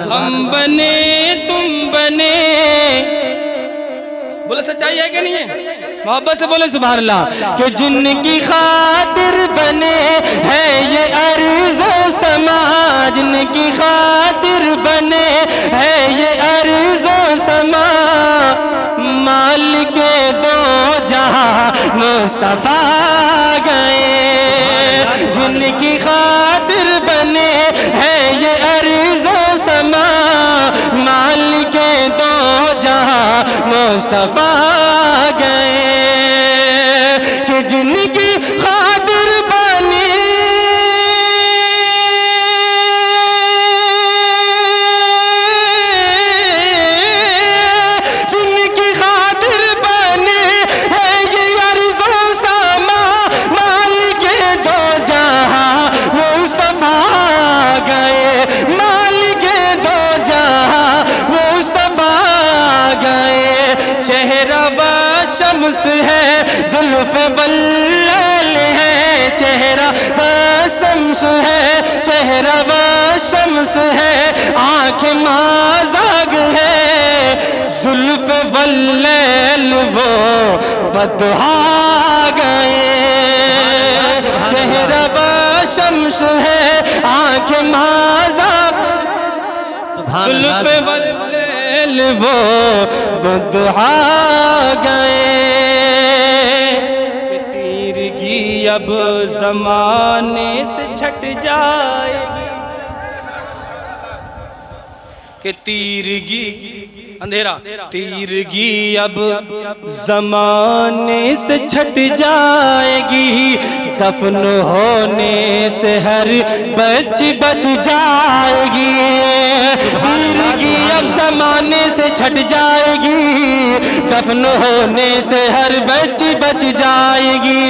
हम बने, तुम बने। बोले सच्चाई है कि नहीं है? मोहब्बत से बोले सुबह अल्लाह कि जिनकी खातिर बने है ये अर्ज़ समाज, जिनकी खातिर बने है ये अर्ज़ समा माल के दो जहाँ, मुस्तफ़ा मुस्तफ़ा गए। है जुल्फ बल्ल है चेहरा शम्स है चेहरा व शम्स है आँख माजाग है। जुल्फ बल्ल वो बदहा गए। चेहरा व शम्स है आँख माजाग जुल्फ बल्ल वो बदहा गए। अब जमाने से छट जाएगी के तीरगी अंधेरा। तीरगी अब जमाने से छट जाएगी, दफन होने से हर बच बच जाएगी। तीरगी अब जमाने से छट जाएगी, दफन होने से हर बच बच जाएगी।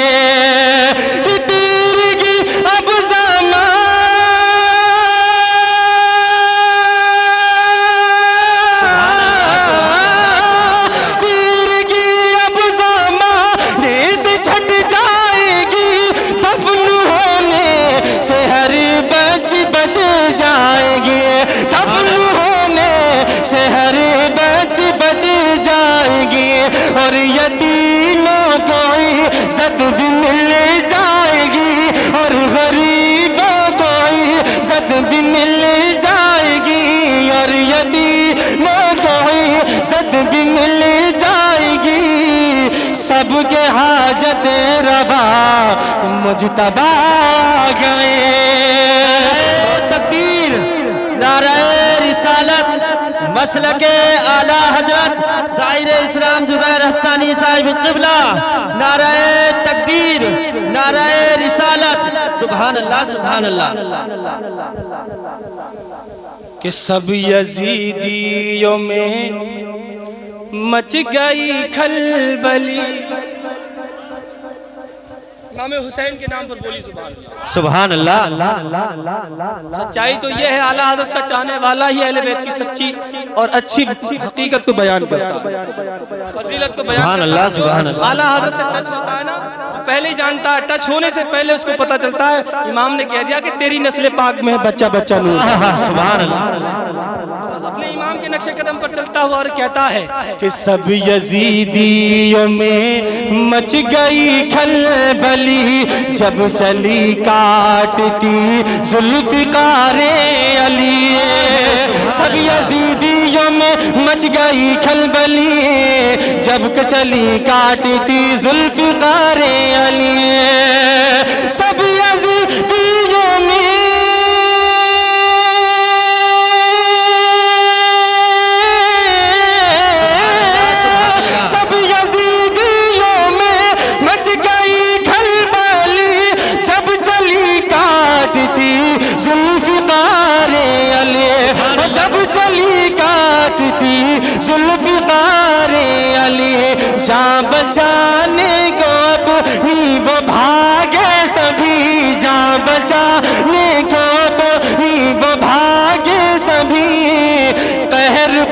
इज़्ज़त भी मिल जाएगी। सबके हाजत रवा। मुजतबा गए। तकबीर नाराय रिसालत मसल के आला हज़रत शायर इस्लाम जुबैर हस्तानी साहिब किबला नाराय तकबीर नाराय रिसालत। सुभान अल्लाह सुभान अल्लाह कि सब यजीदियों में मच गई खलबली इमाम हुसैन के नाम पर बोली सुबह सुभान अल्लाह सच्चाई तो ये है आला हज़रत का चाहने वाला ही अहले बैत की सच्ची और अच्छी हकीकत को बयान करता है फजीलत को बयान सुभान करता अल्लाह, है। अल्लाह। आला हज़रत से टच होता है ना पहले ही जानता है टच होने से पहले उसको पता चलता है। इमाम ने कह दिया कि तेरी नस्ल पाक में है बच्चा बच्चा नूर आहा, अपने इमाम के नक्शे कदम पर चलता हुआ और कहता है कि सब यजीदियों में मच गई खलबली जब चली काटती जुल्फिकारे अली। सब यजीदियों में मच गई खलबली जब चली काटती जुल्फिकारे अली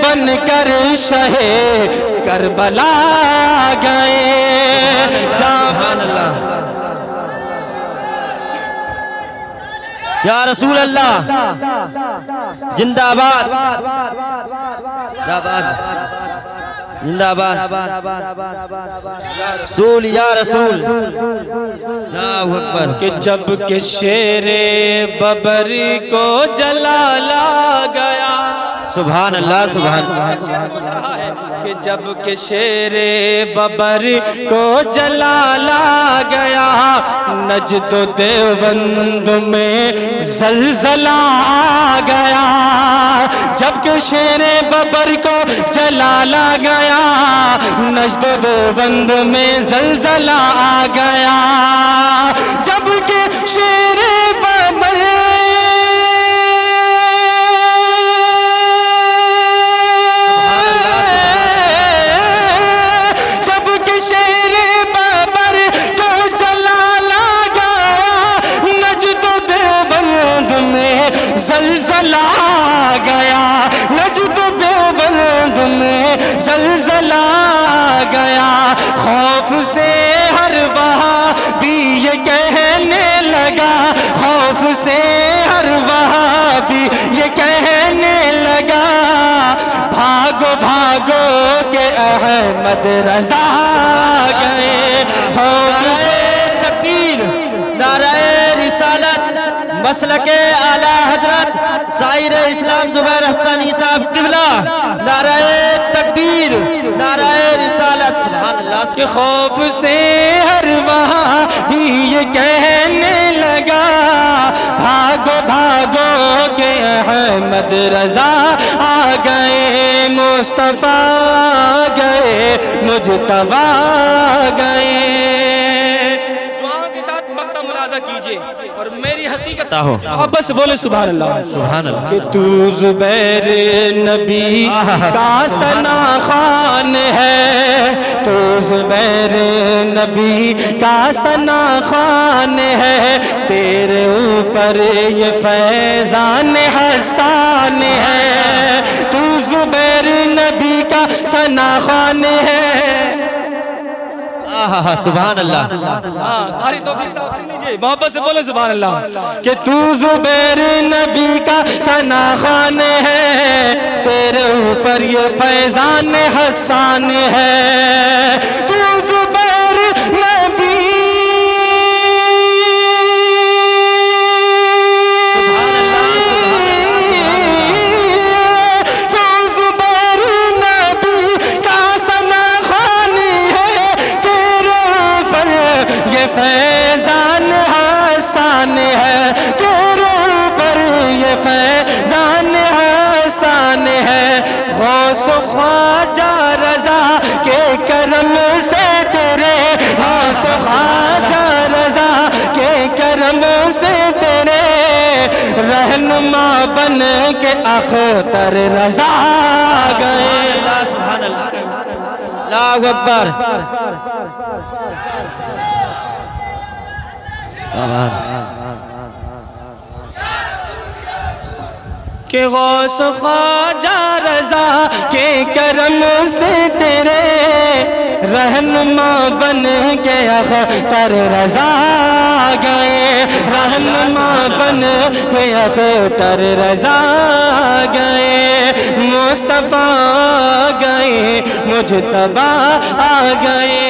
बन कर शहे करबला गए। या रसूल अल्लाह जिंदाबाद। जिंदाबाद। जिंदाबाद। रसूल या रसूल। अकबर। कि जब के शेरे बबर को जलाला गया सुभान अल्लाह है कि जब के शेरे बबर को जलाला गया नजद देवबंद में जलजला आ गया। जब के शेरे बबर को जलाला गया नजद देवबंद में जलजला आ गया। खौफ से हर वहाँ भी ये कहने लगा। खौफ से हर वहाँ भी ये कहने लगा। भागो भागो के अहमद रजा गए। हो नाराए तकबीर नाराए रिसालत मसल के आला हज़रत शायर इस्लाम जुबैर हस्तानी साहब किबला। नाराए तकबीर नाराए रिसालत। के खौफ से हर वहाँ ये कहने लगा, भागो भागो के अहमद रजा आ गए, मुस्तफ़ा गए, मुझ तबा गए। और मेरी हकीकत हो। आप बस बोले सुबह अल्लाह सुभान अल्लाह कि तू जुबैर नबी का सना खान है तू जुबैर नबी का सना खान है तेरे ऊपर ये फैजान हसान है। तू जुबैर नबी का सना खान है आहा सुभान अल्लाह हाँ कारी तौफीक साहब सुन लीजिए। मोहब्बत से बोले सुबह अल्लाह के तू जुबैर नबी का सना खान है तेरे ऊपर ये फैजान हसान है। तू गौस ख्वाजा रजा के करम से तेरे गौस ख्वाजा रजा के करम से तेरे। रहनुमा बन के अख्तर रजा गए। अल्लाह सुभान अल्लाह अल्लाहू अकबर के गौस ख्वाजा रजा के करम से तेरे रहनुमा बन के अख्तर रजा गए। रहनुमा बन के अख्तर रजा गए। मुस्तफ़ा गए मुझतबा आ गए।